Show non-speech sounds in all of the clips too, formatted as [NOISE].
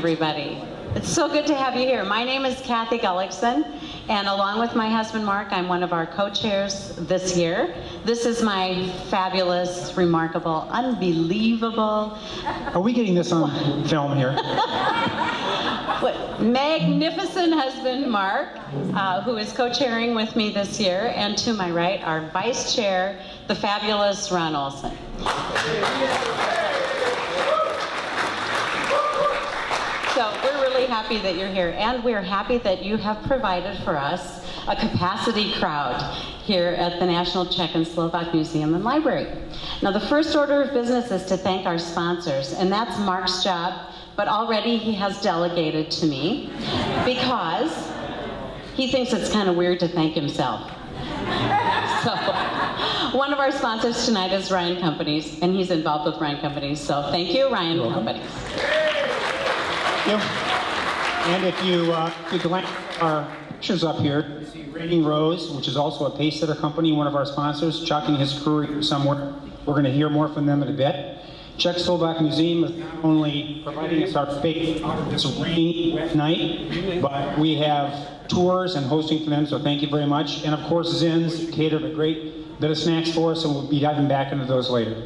everybody. It's so good to have you here. My name is Kathy Gullickson, and along with my husband Mark, I'm one of our co-chairs this year. This is my fabulous, remarkable, unbelievable, Are we getting this on film here? what- magnificent husband Mark, uh, who is co-chairing with me this year, and to my right, our vice chair, the fabulous Ron Olson. So we're really happy that you're here, and we're happy that you have provided for us a capacity crowd here at the National Czech and Slovak Museum and Library. Now, the first order of business is to thank our sponsors, and that's Mark's job, but already he has delegated to me because he thinks it's kind of weird to thank himself. [LAUGHS] So, one of our sponsors tonight is Ryan Companies, and he's involved with Ryan Companies. So, thank you, Ryan Companies. And if you, uh, glance our pictures up here, you see Raining Rose, which is also a pace setter company, one of our sponsors. Chuck and his crew are here somewhere. We're going to hear more from them in a bit. Czech Slovak Museum is not only providing us our fake this rainy night, but we have tours and hosting for them, so thank you very much. And of course, Zins catered a great bit of snacks for us, and we'll be diving back into those later.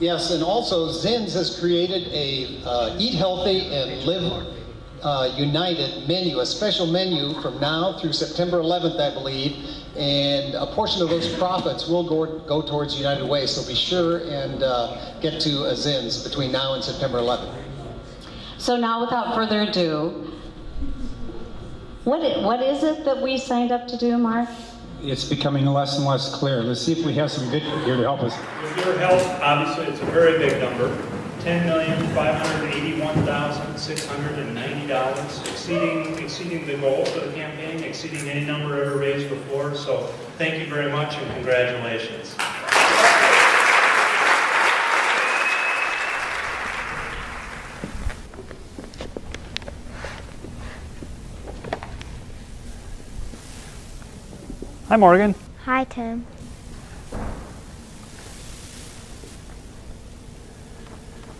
Yes, and also Zins has created a uh, Eat Healthy and Live uh, United menu, a special menu from now through September 11th, I believe. And a portion of those profits will go, go towards United Way. So be sure and uh, get to Azin's between now and September 11th. So now, without further ado, what, i- what is it that we signed up to do, Mark? It's becoming less and less clear. Let's see if we have some video here to help us. With your help, obviously, it's a very big number. Ten million, five hundred eighty-one thousand, six hundred and ninety dollars, exceeding, exceeding the goal for the campaign, exceeding any number ever raised before. So thank you very much and congratulations. Hi, Morgan. Hi, Tim.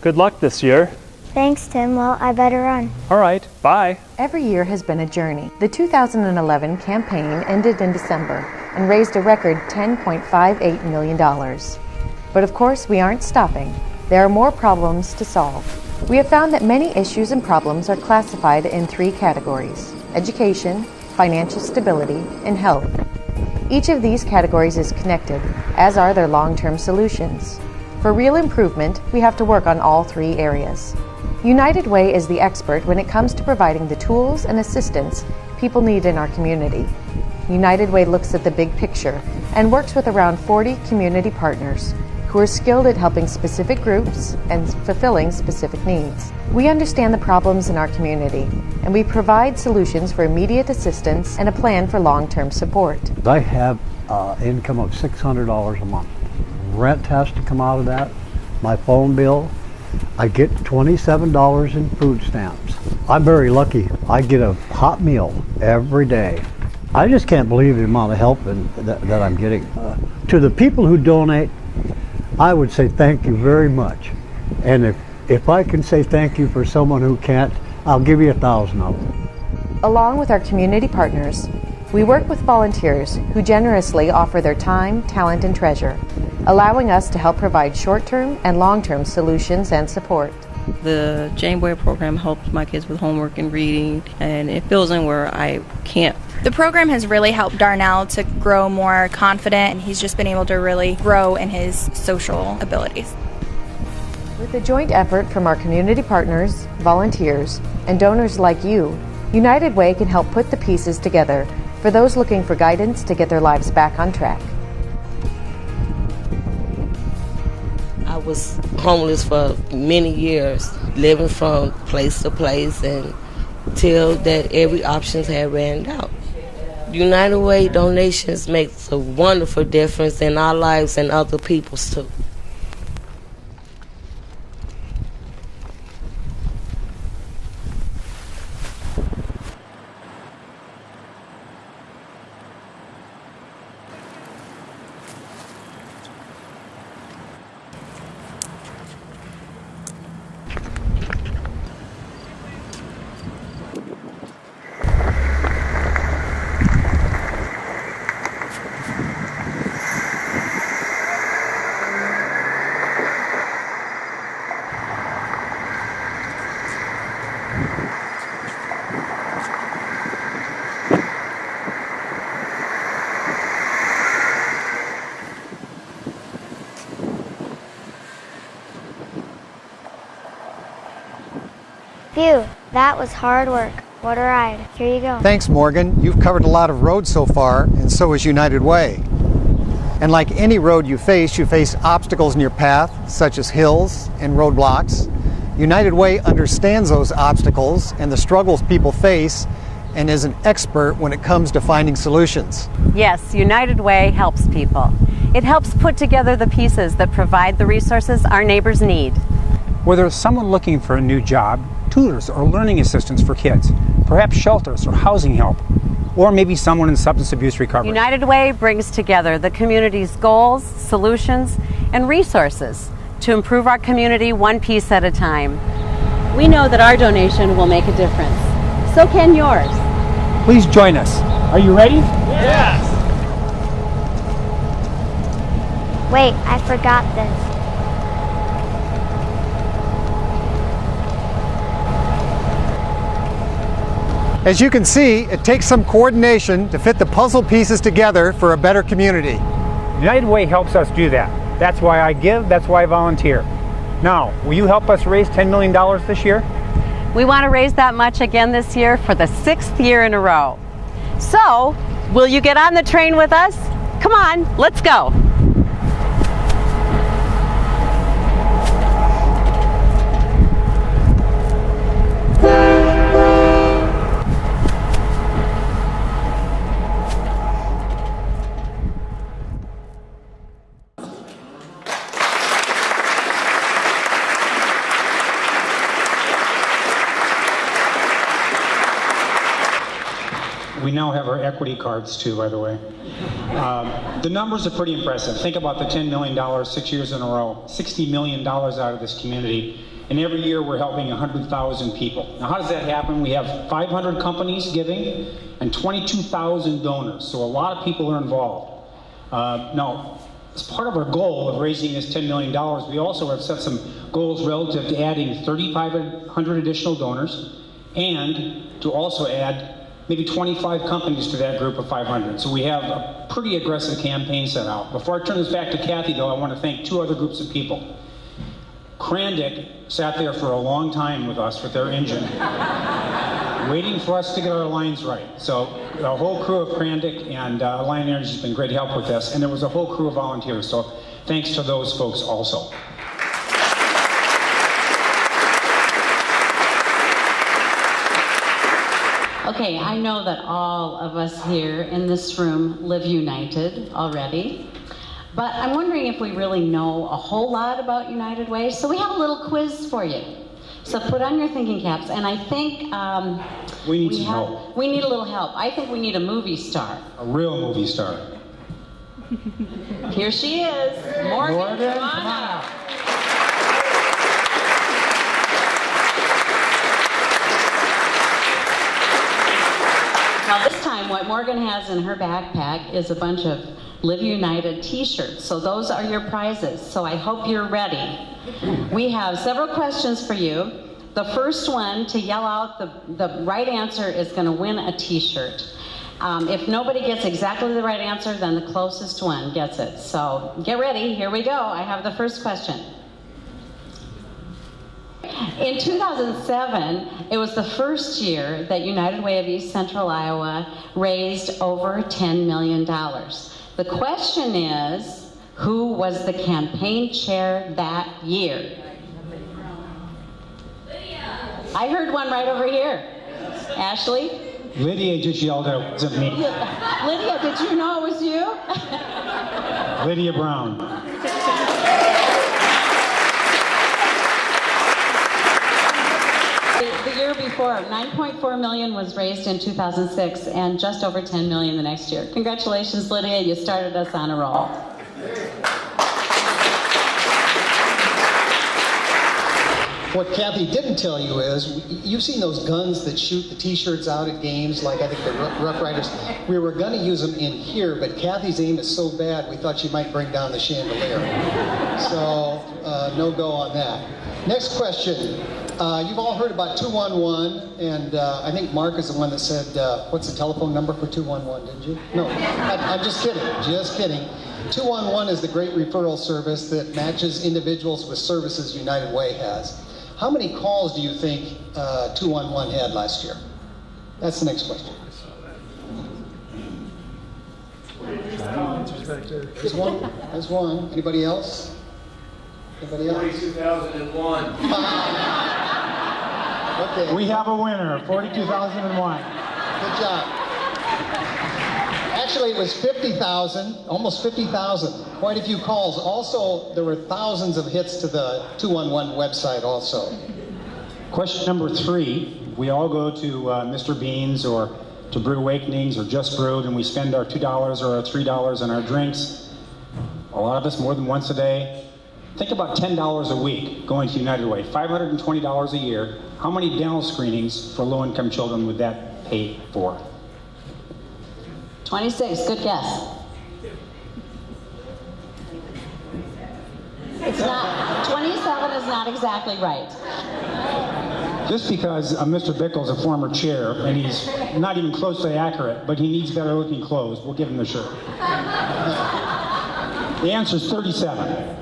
Good luck this year. Thanks, Tim. Well, I better run. All right, bye. Every year has been a journey. The 2011 campaign ended in December and raised a record $10.58 million. But of course, we aren't stopping. There are more problems to solve. We have found that many issues and problems are classified in three categories education, financial stability, and health. Each of these categories is connected, as are their long term solutions. For real improvement, we have to work on all three areas. United Way is the expert when it comes to providing the tools and assistance people need in our community. United Way looks at the big picture and works with around 40 community partners who are skilled at helping specific groups and fulfilling specific needs. We understand the problems in our community and we provide solutions for immediate assistance and a plan for long term support. I have uh, income of $600 a month. Rent has to come out of that, my phone bill. I get $27 in food stamps. I'm very lucky. I get a hot meal every day. I just can't believe the amount of help and, that, that I'm getting. Uh, to the people who donate, I would say thank you very much. And if, if I can say thank you for someone who can't, I'll give you a thousand of them. Along with our community partners, we work with volunteers who generously offer their time, talent, and treasure, allowing us to help provide short term and long term solutions and support. The Janeway program helps my kids with homework and reading, and it fills in where I can't. The program has really helped Darnell to grow more confident, and he's just been able to really grow in his social abilities. With the joint effort from our community partners, volunteers, and donors like you, United Way can help put the pieces together for those looking for guidance to get their lives back on track. I was homeless for many years, living from place to place and till that every options had ran out. United Way donations makes a wonderful difference in our lives and other people's too. Phew, that was hard work. What a ride. Here you go. Thanks, Morgan. You've covered a lot of roads so far, and so has United Way. And like any road you face, you face obstacles in your path, such as hills and roadblocks. United Way understands those obstacles and the struggles people face and is an expert when it comes to finding solutions. Yes, United Way helps people. It helps put together the pieces that provide the resources our neighbors need. Whether it's someone looking for a new job, tutors or learning assistants for kids, perhaps shelters or housing help, or maybe someone in substance abuse recovery. United Way brings together the community's goals, solutions, and resources to improve our community one piece at a time. We know that our donation will make a difference. So can yours. Please join us. Are you ready? Yes! Wait, I forgot this. As you can see, it takes some coordination to fit the puzzle pieces together for a better community. United Way helps us do that. That's why I give, that's why I volunteer. Now, will you help us raise $10 million this year? We want to raise that much again this year for the sixth year in a row. So, will you get on the train with us? Come on, let's go. Now have our equity cards too, by the way. Um, the numbers are pretty impressive. Think about the $10 million six years in a row, $60 million out of this community. And every year we're helping 100,000 people. Now, how does that happen? We have 500 companies giving and 22,000 donors. So a lot of people are involved. Uh, now, as part of our goal of raising this $10 million, we also have set some goals relative to adding 3,500 additional donors and to also add maybe 25 companies to that group of 500. So we have a pretty aggressive campaign set out. Before I turn this back to Kathy, though, I want to thank two other groups of people. Crandic sat there for a long time with us with their engine, [LAUGHS] waiting for us to get our lines right. So the whole crew of Crandic and uh, Alliant Energy has been great help with this, and there was a whole crew of volunteers. So thanks to those folks also. Okay, I know that all of us here in this room live united already, but I'm wondering if we really know a whole lot about United Way. So we have a little quiz for you. So put on your thinking caps, and I think um, We need we some have, help. we need a little help. I think we need a movie star. A real movie star. Here she is, Morgan. Morgan, come on up. Now this time, what Morgan has in her backpack is a bunch of Live United t-shirts. So those are your prizes. So I hope you're ready. We have several questions for you. The first one to yell out the, the right answer is going to win a t-shirt. Um, if nobody gets exactly the right answer, then the closest one gets it. So get ready. Here we go. I have the first question. In 2007, it was the first year that United Way of East Central Iowa raised over $10 million. The question is, who was the campaign chair that year? I heard one right over here. Ashley? Lydia just yelled out, it wasn't me. Lydia, did you know it was you? Lydia Brown. [LAUGHS] The- The year before, 9.4 million was raised in 2006 and just over 10 million the next year. Congratulations, Lydia, you started us on a roll. What Kathy didn't tell you is, you've seen those guns that shoot the t-shirts out at games, like I think the Rough Riders. We were gonna use them in here, but Kathy's aim is so bad, we thought she might bring down the chandelier. So, uh, no go on that. Next question. Uh, you've all heard about 211, and uh, I think Mark is the one that said, uh, what's the telephone number for 211, didn't you? No, I, I'm just kidding, just kidding. 211 is the great referral service that matches individuals with services United Way has. How many calls do you think uh, 211 had last year? That's the next question. There's one. There's one. Anybody else? Anybody else? 42,001. [LAUGHS] Okay. We have a winner, 42,001. Good job. Actually, it was 50,000, almost 50,000. Quite a few calls. Also, there were thousands of hits to the 211 website also. Question number three. We all go to uh, Mr. Beans or to Brew Awakenings or Just Brewed and we spend our $2 or our $3 on our drinks. A lot of us more than once a day. Think about $10 a week going to United Way, $520 a year. How many dental screenings for low income children would that pay for? 26, good guess. It's not, 27 is not exactly right. Just because uh, Mr. Bickle's a former chair and he's not even closely accurate, but he needs better looking clothes, we'll give him the shirt. the answer is 37.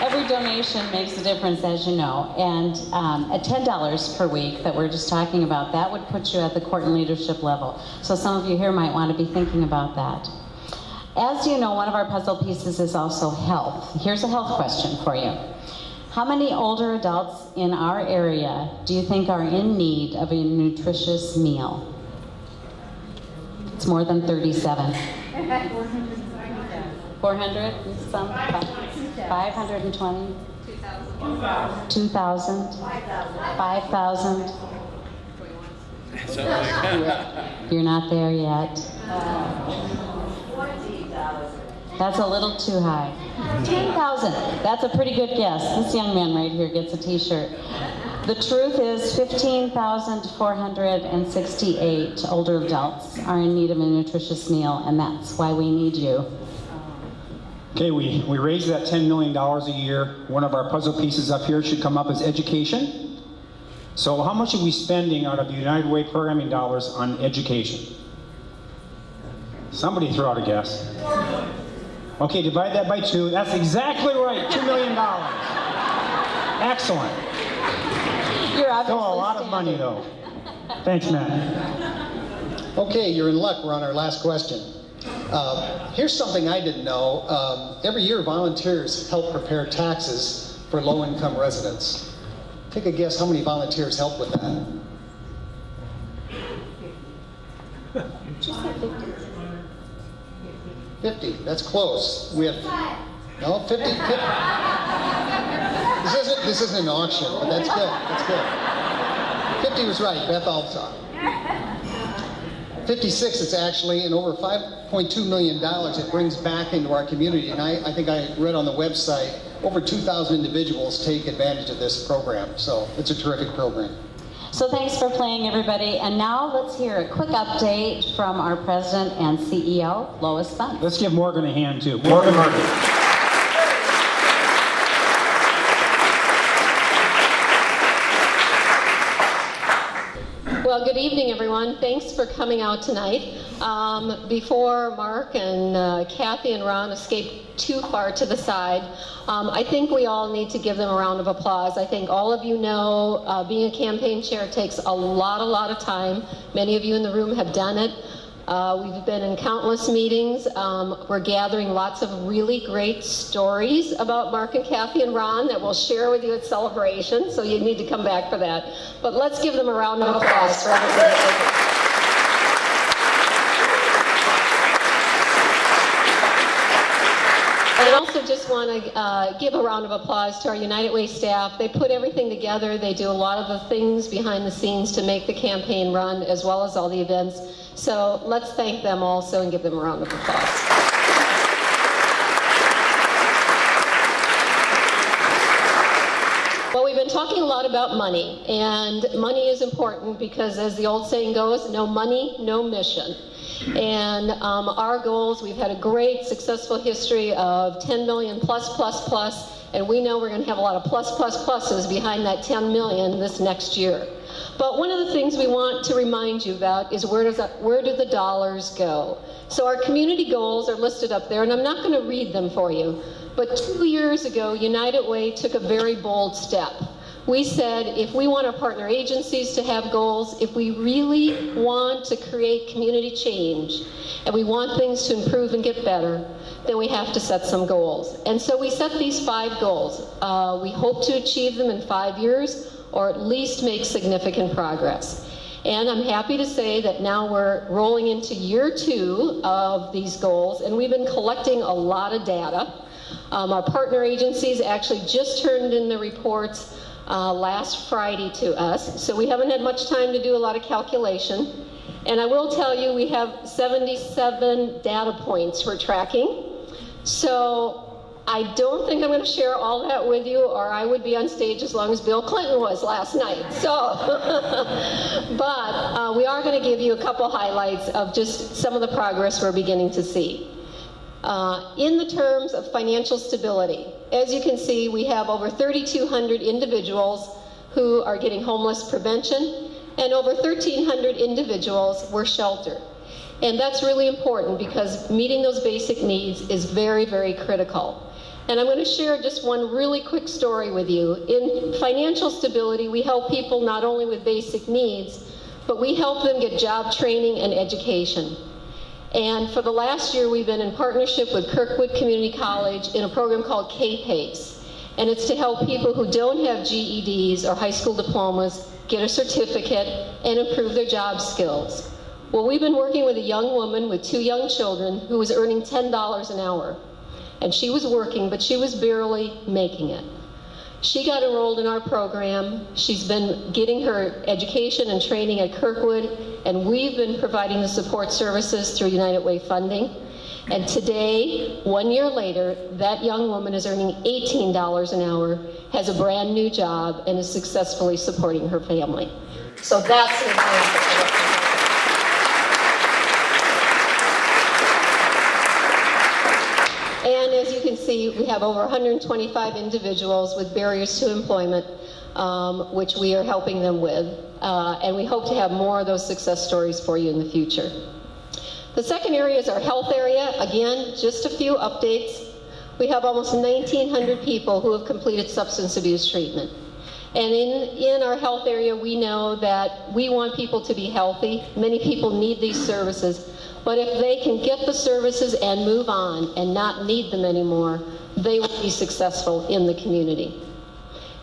Every donation makes a difference, as you know, and um, at $10 per week that we're just talking about, that would put you at the court and leadership level. So some of you here might want to be thinking about that. As you know, one of our puzzle pieces is also health. Here's a health question for you. How many older adults in our area do you think are in need of a nutritious meal? It's more than 37. [LAUGHS] 400 and some? 520? 2,000? 5,000? You're not there yet. That's a little too high. 10,000. That's a pretty good guess. This young man right here gets a t-shirt. The truth is 15,468 older adults are in need of a nutritious meal, and that's why we need you. Okay, we, we raised that $10 million a year. One of our puzzle pieces up here should come up as education. So how much are we spending out of the United Way programming dollars on education? Somebody throw out a guess. Okay, divide that by two. That's exactly right, $2 million. Excellent. You're Still a lot of money though. Thanks, Matt. Okay, you're in luck. We're on our last question. Uh, here's something I didn't know. Um, every year, volunteers help prepare taxes for low-income residents. Take a guess how many volunteers help with that? 50. That's close. We have no 50. 50. This isn't this isn't an auction, but that's good. That's good. 50 was right. Beth Altsop. 56 it's actually and over 5.2 million dollars it brings back into our community and I, I think I read on the website over 2,000 individuals take advantage of this program so it's a terrific program So thanks for playing, everybody. And now let's hear a quick update from our president and CEO, Lois Buntz. Let's give Morgan a hand too. Morgan Murphy. Well, good evening, everyone. Thanks for coming out tonight. Um, before Mark and uh, Kathy and Ron escape too far to the side, um, I think we all need to give them a round of applause. I think all of you know uh, being a campaign chair takes a lot, a lot of time. Many of you in the room have done it. Uh, we've been in countless meetings. Um, we're gathering lots of really great stories about Mark and Kathy and Ron that we'll share with you at Celebration, so you need to come back for that. But let's give them a round of applause for everything that they did. And I just want to uh, give a round of applause to our United Way staff. They put everything together. They do a lot of the things behind the scenes to make the campaign run, as well as all the events. So let's thank them also and give them a round of applause. Well, we've been talking a lot about money, and money is important because, as the old saying goes, no money, no mission. And um, our goals, we've had a great, successful history of 10 million plus, plus, plus And we know we're going to have a lot of plus, plus, pluses behind that 10 million this next year. But one of the things we want to remind you about is where, does that, where do the dollars go? So our community goals are listed up there, and I'm not going to read them for you. But two years ago, United Way took a very bold step. We said if we want our partner agencies to have goals, if we really want to create community change, and we want things to improve and get better, then we have to set some goals. And so we set these five goals. Uh, we hope to achieve them in five years or at least make significant progress. And I'm happy to say that now we're rolling into year two of these goals, and we've been collecting a lot of data. Um, our partner agencies actually just turned in the reports uh, last Friday to us, so we haven't had much time to do a lot of calculation. And I will tell you, we have 77 data points we're tracking. So I don't think I'm going to share all that with you, or I would be on stage as long as Bill Clinton was last night. So, [LAUGHS] but uh, we are going to give you a couple highlights of just some of the progress we're beginning to see. Uh, in the terms of financial stability, as you can see, we have over 3,200 individuals who are getting homeless prevention, and over 1,300 individuals were sheltered. And that's really important because meeting those basic needs is very, very critical. And I'm going to share just one really quick story with you. In financial stability, we help people not only with basic needs, but we help them get job training and education. And for the last year, we've been in partnership with Kirkwood Community College in a program called K-PACE. And it's to help people who don't have GEDs or high school diplomas get a certificate and improve their job skills. Well, we've been working with a young woman with two young children who was earning $10 an hour and she was working, but she was barely making it. She got enrolled in our program. She's been getting her education and training at Kirkwood, and we've been providing the support services through United Way funding. And today, one year later, that young woman is earning $18 an hour, has a brand new job, and is successfully supporting her family. So that's an example And as you can see, we have over 125 individuals with barriers to employment, um, which we are helping them with. Uh, and we hope to have more of those success stories for you in the future. The second area is our health area. Again, just a few updates. We have almost 1,900 people who have completed substance abuse treatment. And in, in our health area, we know that we want people to be healthy. Many people need these services. But if they can get the services and move on and not need them anymore, they will be successful in the community.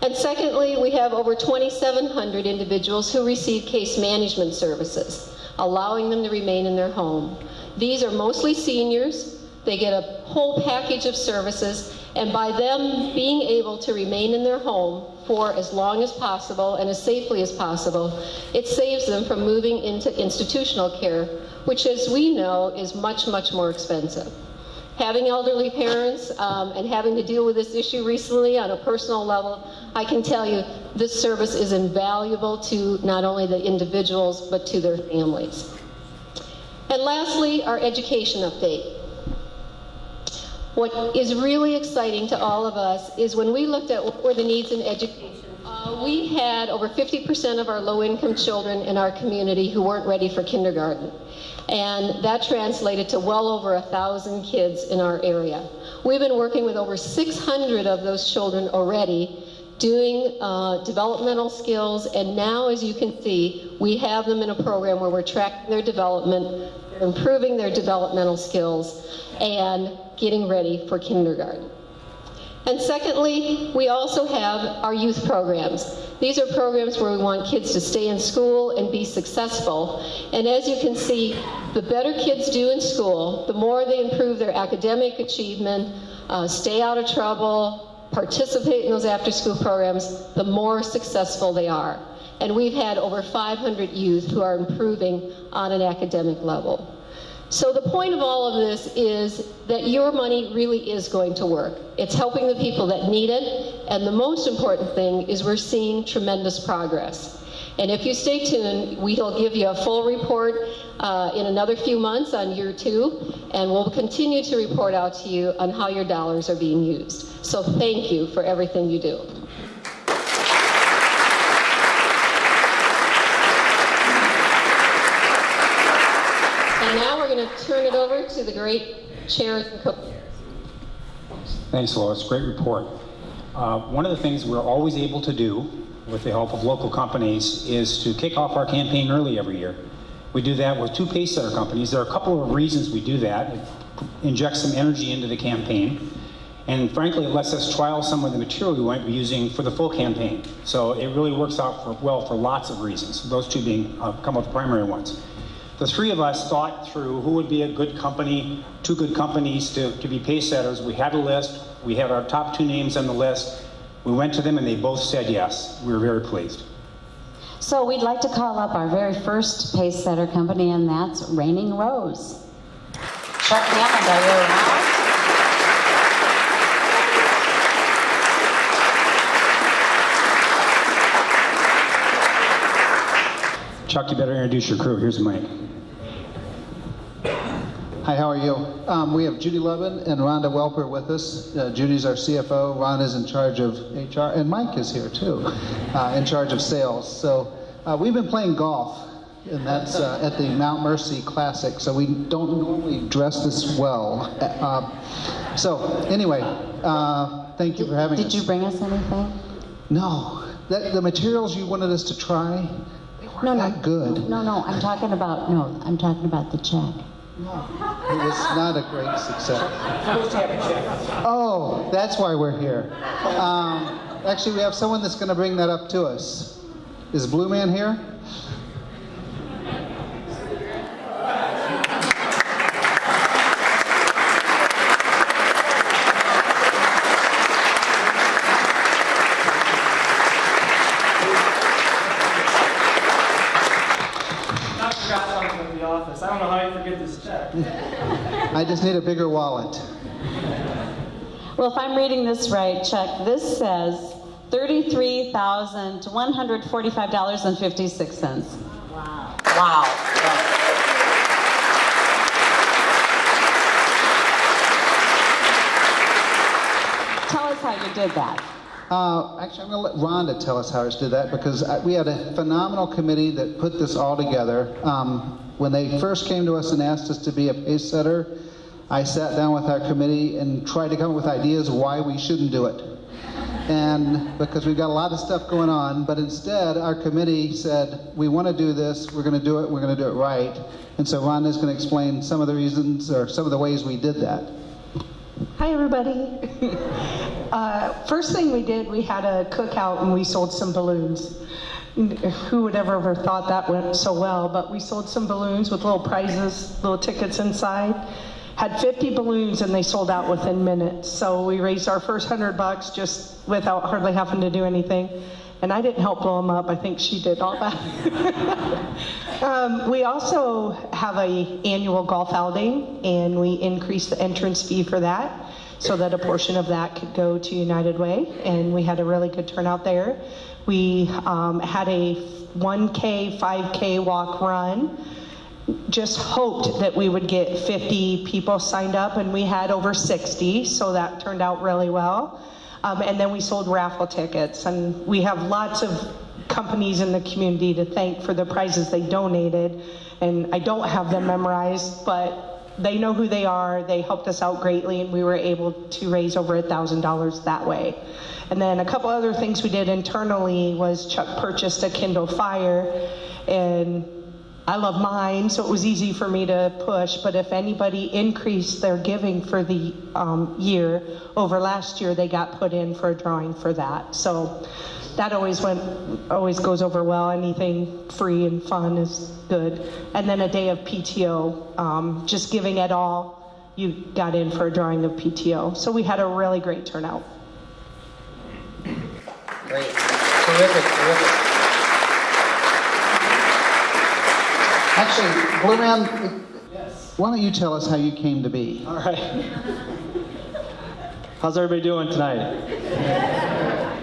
And secondly, we have over 2,700 individuals who receive case management services, allowing them to remain in their home. These are mostly seniors. They get a whole package of services, and by them being able to remain in their home for as long as possible and as safely as possible, it saves them from moving into institutional care which as we know is much, much more expensive. Having elderly parents um, and having to deal with this issue recently on a personal level, I can tell you this service is invaluable to not only the individuals, but to their families. And lastly, our education update. What is really exciting to all of us is when we looked at what were the needs in education, uh, we had over 50% of our low-income children in our community who weren't ready for kindergarten and that translated to well over a thousand kids in our area. We've been working with over 600 of those children already doing uh, developmental skills, and now, as you can see, we have them in a program where we're tracking their development, improving their developmental skills, and getting ready for kindergarten. And secondly, we also have our youth programs. These are programs where we want kids to stay in school and be successful. And as you can see, the better kids do in school, the more they improve their academic achievement, uh, stay out of trouble, participate in those after school programs, the more successful they are. And we've had over 500 youth who are improving on an academic level. So the point of all of this is that your money really is going to work. It's helping the people that need it, and the most important thing is we're seeing tremendous progress. And if you stay tuned, we'll give you a full report uh, in another few months on year two, and we'll continue to report out to you on how your dollars are being used. So thank you for everything you do. And now we're going to turn it over to the great chairs and Thanks, Lois. Great report. Uh, one of the things we're always able to do with the help of local companies is to kick off our campaign early every year. We do that with two pace companies. There are a couple of reasons we do that. It injects some energy into the campaign. And frankly, it lets us trial some of the material we might be using for the full campaign. So it really works out for, well for lots of reasons, those two being uh, come up the primary ones. The three of us thought through who would be a good company, two good companies to, to be pace setters. We had a list. We had our top two names on the list. We went to them and they both said yes. We were very pleased. So we'd like to call up our very first pace setter company, and that's Raining Rose. Chuck Hammond, are you around? Chuck, you better introduce your crew. Here's the mic. Hi, how are you? Um, we have Judy Levin and Rhonda Welper with us. Uh, Judy's our CFO, Rhonda's in charge of HR, and Mike is here too, uh, in charge of sales. So uh, we've been playing golf, and that's uh, at the Mount Mercy Classic, so we don't normally dress this well. Uh, so anyway, uh, thank you for having Did us. Did you bring us anything? No. That, the materials you wanted us to try, they weren't No, no. that good. No, no, I'm talking about, no, I'm talking about the check. It was not a great success. Oh, that's why we're here. Um, actually, we have someone that's going to bring that up to us. Is Blue Man here? I forgot something at the office. I don't know how you forget this check. I just need a bigger wallet. Well, if I'm reading this right, Chuck, this says $33,145.56. Wow. Wow. Tell us how you did that. Uh, actually, I'm going to let Rhonda tell us how she did that because I, we had a phenomenal committee that put this all together. Um, when they first came to us and asked us to be a pace setter, I sat down with our committee and tried to come up with ideas why we shouldn't do it. And because we've got a lot of stuff going on, but instead our committee said, we want to do this, we're going to do it, we're going to do it right. And so Rhonda's going to explain some of the reasons or some of the ways we did that. Hi, everybody. [LAUGHS] uh, first thing we did, we had a cookout and we sold some balloons. Who would ever ever thought that went so well? But we sold some balloons with little prizes, little tickets inside. Had 50 balloons and they sold out within minutes. So we raised our first hundred bucks just without hardly having to do anything. And I didn't help blow them up. I think she did all that. [LAUGHS] um, we also have a annual golf outing, and we increased the entrance fee for that, so that a portion of that could go to United Way. And we had a really good turnout there. We um, had a 1K, 5K walk run. Just hoped that we would get 50 people signed up, and we had over 60, so that turned out really well. Um, and then we sold raffle tickets, and we have lots of companies in the community to thank for the prizes they donated. And I don't have them memorized, but they know who they are. They helped us out greatly, and we were able to raise over a thousand dollars that way. And then a couple other things we did internally was Chuck purchased a Kindle Fire, and I love mine, so it was easy for me to push. But if anybody increased their giving for the um, year over last year, they got put in for a drawing for that. So that always went, always goes over well. Anything free and fun is good. And then a day of PTO, um, just giving it all. You got in for a drawing of PTO. So we had a really great turnout. Great. Terrific, terrific. Actually, Blue Man, why don't you tell us how you came to be? All right. How's everybody doing tonight?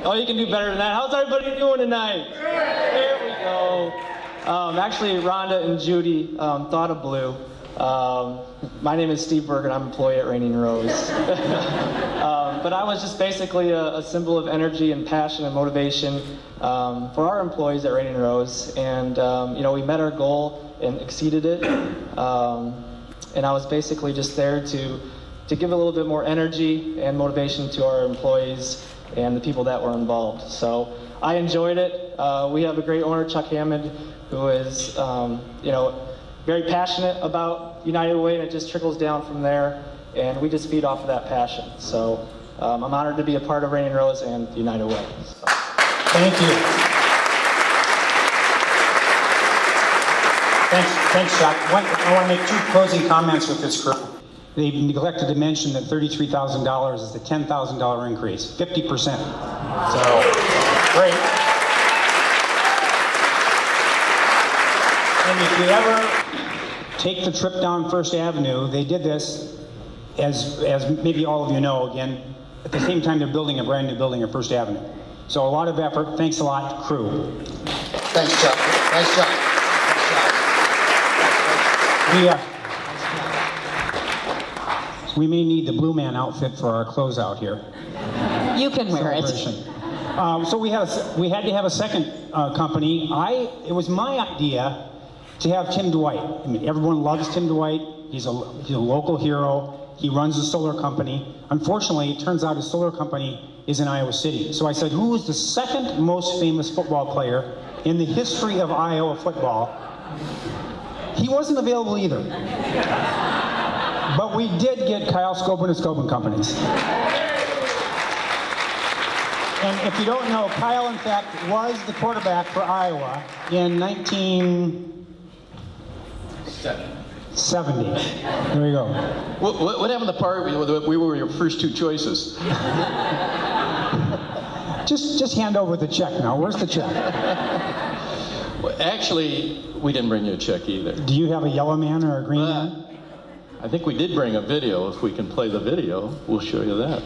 Oh, you can do better than that. How's everybody doing tonight? There we go. Um, actually, Rhonda and Judy um, thought of blue. Um, my name is Steve Berger, and I'm an employee at Raining Rose. [LAUGHS] um, but I was just basically a, a, symbol of energy and passion and motivation um, for our employees at Raining Rose. And, um, you know, we met our goal and exceeded it. Um, and I was basically just there to, to give a little bit more energy and motivation to our employees and the people that were involved. So I enjoyed it. Uh, we have a great owner, Chuck Hammond, who is, um, you know, very passionate about United Way, and it just trickles down from there. And we just feed off of that passion. So um, I'm honored to be a part of Raining Rose and United Way. So. Thank you. Thanks, thanks, Chuck. I want to make two closing comments with this group. They neglected to mention that $33,000 is the $10,000 increase, 50%. So, great. And if you ever take the trip down First Avenue, they did this, as, as maybe all of you know, again, at the same time they're building a brand new building at First Avenue. So a lot of effort. Thanks a lot, crew. Thanks, Chuck. Nice job. We, uh, we may need the Blue Man outfit for our closeout here. You can wear it. Um, so we had a, we had to have a second uh, company. I it was my idea to have Tim Dwight. I mean, everyone loves Tim Dwight. He's a he's a local hero. He runs a solar company. Unfortunately, it turns out his solar company is in Iowa City. So I said, who is the second most famous football player in the history of Iowa football? He wasn't available either. But we did get Kyle Skogman and Skogman Companies. And if you don't know, Kyle, in fact, was the quarterback for Iowa in 1970. There you go. What, what, what happened to the part where we were your first two choices? [LAUGHS] just, just hand over the check now. Where's the check? Well, actually, we didn't bring you a check either. Do you have a yellow man or a green Uh, man? I think we did bring a video. If we can play the video, we'll show you that.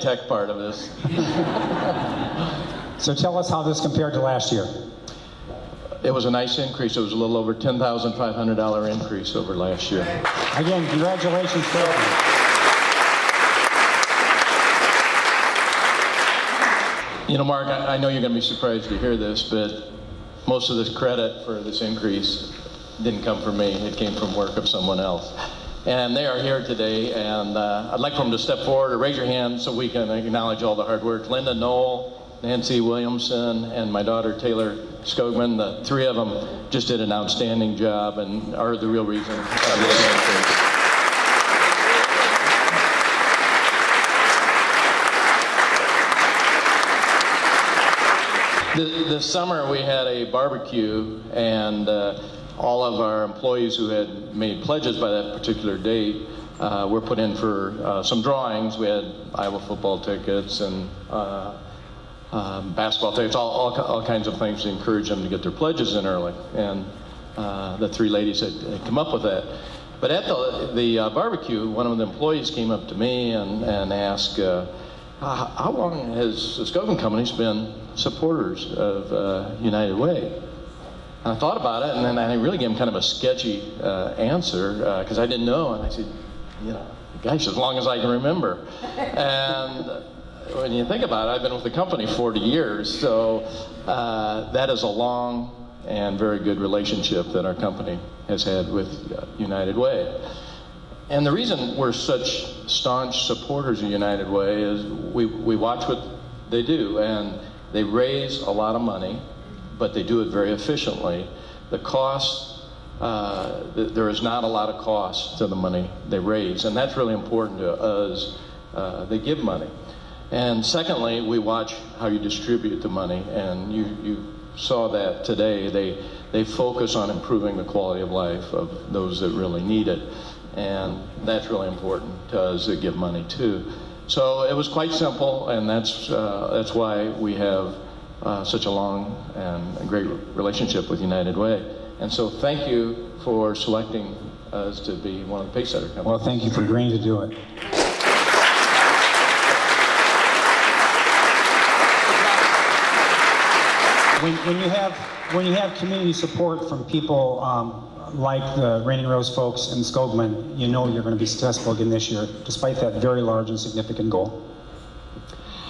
Tech part of this? [LAUGHS] So tell us how this compared to last year. It was a nice increase. It was a little over $10,500 increase over last year. Again, congratulations, Phil. You know, Mark, I, I know you're going to be surprised to hear this, but most of this credit for this increase didn't come from me. It came from work of someone else. And they are here today, and uh, I'd like for them to step forward or raise your hand so we can acknowledge all the hard work. Linda Knoll, Nancy Williamson, and my daughter Taylor Skogman, the three of them just did an outstanding job and are the real reason This summer, we had a barbecue, and uh, all of our employees who had made pledges by that particular date uh, were put in for uh, some drawings. We had Iowa football tickets and uh, um, basketball tickets, all, all, all kinds of things to encourage them to get their pledges in early. And uh, the three ladies had, had come up with that. But at the, the uh, barbecue, one of the employees came up to me and, and asked, uh, how, long has the Skogman Company's been supporters of United Way? And I thought about it, and then I really gave him kind of a sketchy uh, answer because I didn't know. And I said, you know, gosh, as long as I can remember. [LAUGHS] and when you think about it, I've been with the company 40 years, so uh, that is a long and very good relationship that our company has had with uh, United Way. And the reason we're such staunch supporters of United Way is we, we watch what they do, and they raise a lot of money, but they do it very efficiently. The cost, uh, th- there is not a lot of cost to the money they raise, and that's really important to us. Uh, they give money. And secondly, we watch how you distribute the money, and you, you saw that today. They, they focus on improving the quality of life of those that really need it. and that's really important to us that give money too. So it was quite simple, and that's uh, that's why we have uh, such a long and great relationship with United Way. And so thank you for selecting us to be one of the Pacesetter companies. Well, thank you for agreeing to do it. When, when you have when you have community support from people um, like the Raining Rose folks and Skogman, you know you're going to be successful again this year, despite that very large and significant goal.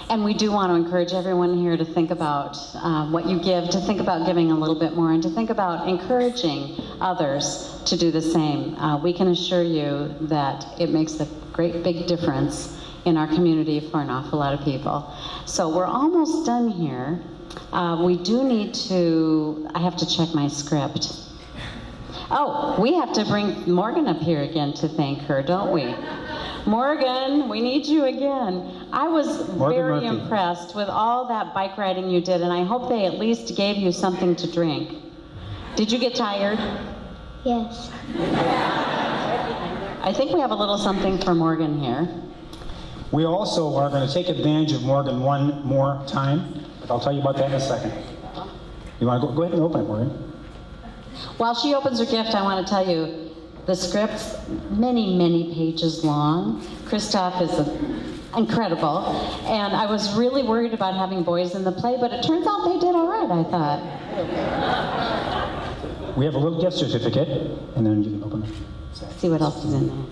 And we do want to encourage everyone here to think about uh, what you give, to think about giving a little bit more, and to think about encouraging others to do the same. Uh, we can assure you that it makes a great big difference in our community for an awful lot of people. So we're almost done here. Uh, we do need to, I have to check my script. Oh, we have to bring Morgan up here again to thank her, don't we? Morgan, we need you again. I was Morgan very Murphy. impressed with all that bike riding you did, and I hope they at least gave you something to drink. Did you get tired? Yes. I think we have a little something for Morgan here. We also are going to take advantage of Morgan one more time, but I'll tell you about that in a second. You want to go, go ahead and open it, Morgan? While she opens her gift, I want to tell you the script's many, many pages long. Christoph is a, incredible, and I was really worried about having boys in the play, but it turns out they did all right, I thought. We have a little gift certificate, and then you can open it. See what else is in there.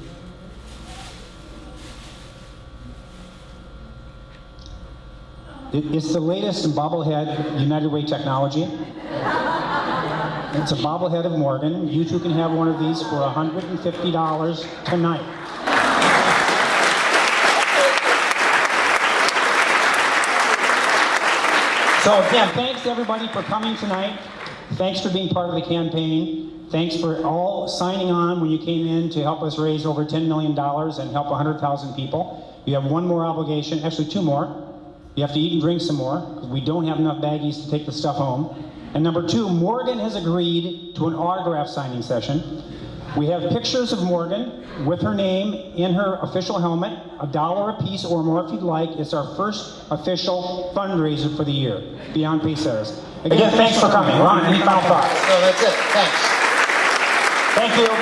It's the latest in bobblehead United Way technology. It's a bobblehead of Morgan. You two can have one of these for $150 tonight. So again, thanks everybody for coming tonight. Thanks for being part of the campaign. Thanks for all signing on when you came in to help us raise over $10 million and help 100,000 people. You have one more obligation, actually two more. You have to eat and drink some more because we don't have enough baggies to take the stuff home. And number two, Morgan has agreed to an autograph signing session. We have pictures of Morgan with her name in her official helmet, a dollar a piece or more if you'd like. It's our first official fundraiser for the year, Beyond Pacesetters. Again, thanks for coming. Ron, any final thoughts? No, that's it. Thanks. Thank you.